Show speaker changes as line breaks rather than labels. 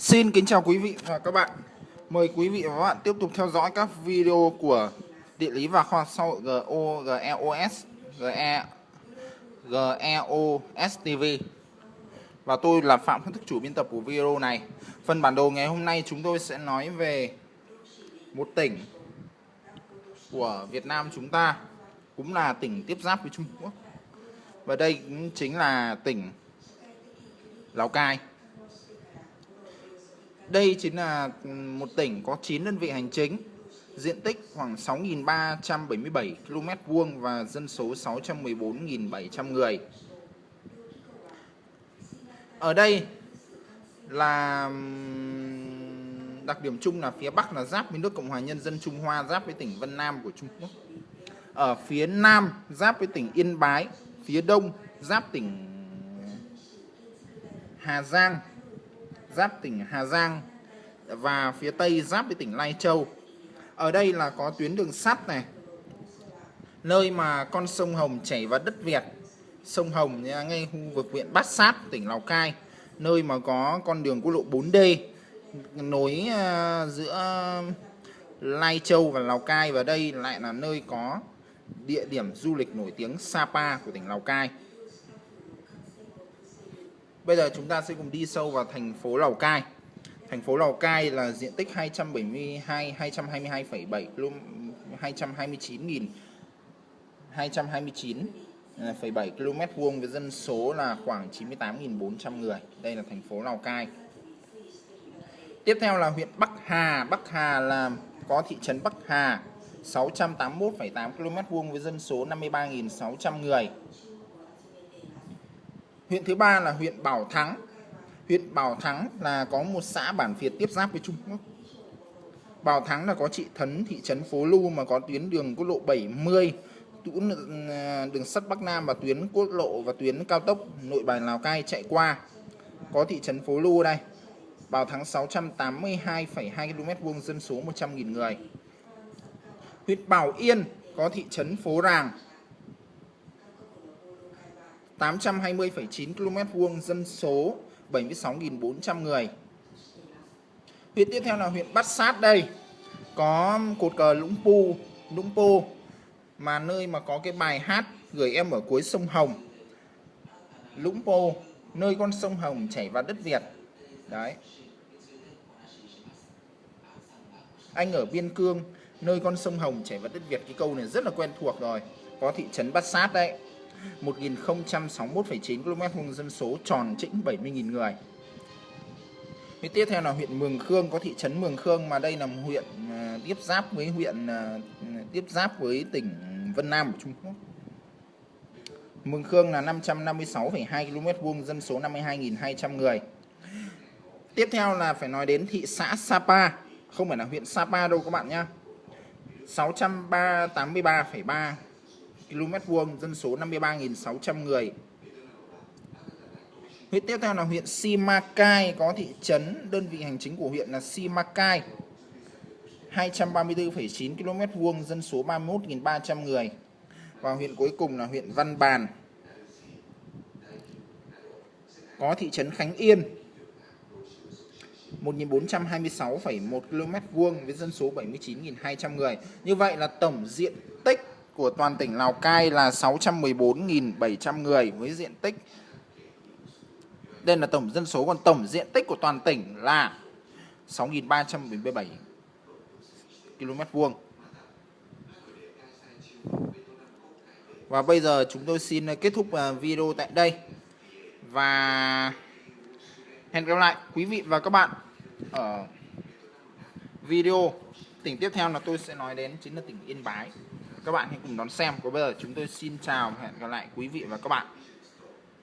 Xin kính chào quý vị và các bạn. Mời quý vị và các bạn tiếp tục theo dõi các video của địa lý và khoa học xã hội GO, GEOS, GE, GEOS TV. Và tôi là Phạm Phân Thức chủ biên tập của video này. Phần bản đồ ngày hôm nay chúng tôi sẽ nói về một tỉnh của Việt Nam chúng ta cũng là tỉnh tiếp giáp với Trung Quốc. Và đây cũng chính là tỉnh Lào Cai. Đây chính là một tỉnh có 9 đơn vị hành chính, diện tích khoảng 6.377 km vuông và dân số 614.700 người. Ở đây là đặc điểm chung là phía Bắc là giáp với nước Cộng hòa Nhân dân Trung Hoa, giáp với tỉnh Vân Nam của Trung Quốc. Ở phía Nam giáp với tỉnh Yên Bái, phía Đông giáp tỉnh Hà Giang, giáp tỉnh Hà Giang và phía Tây giáp với tỉnh Lai Châu. Ở đây là có tuyến đường sắt này, nơi mà con sông Hồng chảy vào đất Việt. Sông Hồng ngay khu vực huyện Bát Sát, tỉnh Lào Cai, nơi mà có con đường quốc lộ 4D nối à, giữa Lai Châu và Lào Cai và đây lại là nơi có địa điểm du lịch nổi tiếng Sapa của tỉnh Lào Cai. Bây giờ chúng ta sẽ cùng đi sâu vào thành phố Lào Cai. Thành phố Lào Cai là diện tích 272 222,7 km 229.000 229,7 km vuông với dân số là khoảng 98.400 người. Đây là thành phố Lào Cai. Tiếp theo là huyện Bắc Hà. Bắc Hà là có thị trấn Bắc Hà 681,8 km vuông với dân số 53.600 người. Huyện thứ ba là huyện Bảo Thắng. Huyện Bảo Thắng là có một xã bản Việt tiếp giáp với Trung Quốc. Bảo Thắng là có trị thấn thị trấn Phố Lu mà có tuyến đường quốc lộ 70, tuyến ừ, đường sắt Bắc Nam và tuyến quốc lộ và tuyến cao tốc nội bài Lào Cai chạy qua. Có thị trấn Phố Lu đây. Bảo Thắng 682,2 km vuông dân số 100.000 người. Huyện Bảo Yên có thị trấn Phố Ràng 820,9 km vuông dân số 76.400 người. Huyện tiếp theo là huyện Bát Sát đây. Có cột cờ Lũng Pu, Lũng Pô mà nơi mà có cái bài hát gửi em ở cuối sông Hồng. Lũng Pô, nơi con sông Hồng chảy vào đất Việt. Đấy. Anh ở Biên Cương, nơi con sông Hồng chảy vào đất Việt cái câu này rất là quen thuộc rồi. Có thị trấn Bát Sát đấy. 1061,9 km vuông dân số tròn chỉnh 70.000 người. Huyện tiếp theo là huyện Mường Khương có thị trấn Mường Khương mà đây là một huyện à, tiếp giáp với huyện à, tiếp giáp với tỉnh Vân Nam của Trung Quốc. Mường Khương là 556,2 km vuông dân số 52.200 người. Tiếp theo là phải nói đến thị xã Sapa, không phải là huyện Sapa đâu các bạn nhé. 683,3 km vuông, dân số 53.600 người. Huyện tiếp theo là huyện Simacai, có thị trấn, đơn vị hành chính của huyện là Simacai. 234,9 km vuông, dân số 31.300 người. Và huyện cuối cùng là huyện Văn Bàn. Có thị trấn Khánh Yên. 1.426,1 km vuông với dân số 79.200 người. Như vậy là tổng diện tích của toàn tỉnh Lào Cai là 614.700 người với diện tích đây là tổng dân số, còn tổng diện tích của toàn tỉnh là 6.377 km vuông. Và bây giờ chúng tôi xin kết thúc à, video tại đây. Và hẹn gặp lại quý vị và các bạn ở video tỉnh tiếp theo là tôi sẽ nói đến chính là tỉnh Yên Bái các bạn hãy cùng đón xem. Còn bây giờ chúng tôi xin chào và hẹn gặp lại quý vị và các bạn.